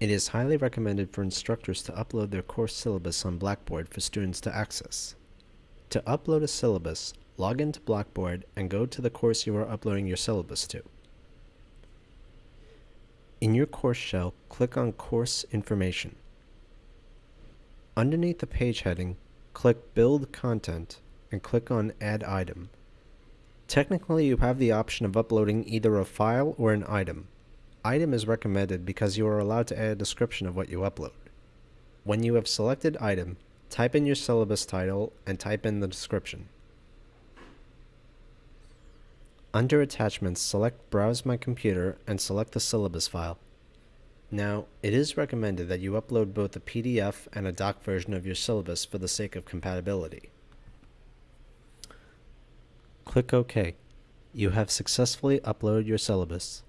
It is highly recommended for instructors to upload their course syllabus on Blackboard for students to access. To upload a syllabus, log into Blackboard and go to the course you are uploading your syllabus to. In your course shell, click on Course Information. Underneath the page heading, click Build Content and click on Add Item. Technically, you have the option of uploading either a file or an item. Item is recommended because you are allowed to add a description of what you upload. When you have selected item, type in your syllabus title and type in the description. Under Attachments, select Browse My Computer and select the syllabus file. Now, it is recommended that you upload both a PDF and a doc version of your syllabus for the sake of compatibility. Click OK. You have successfully uploaded your syllabus.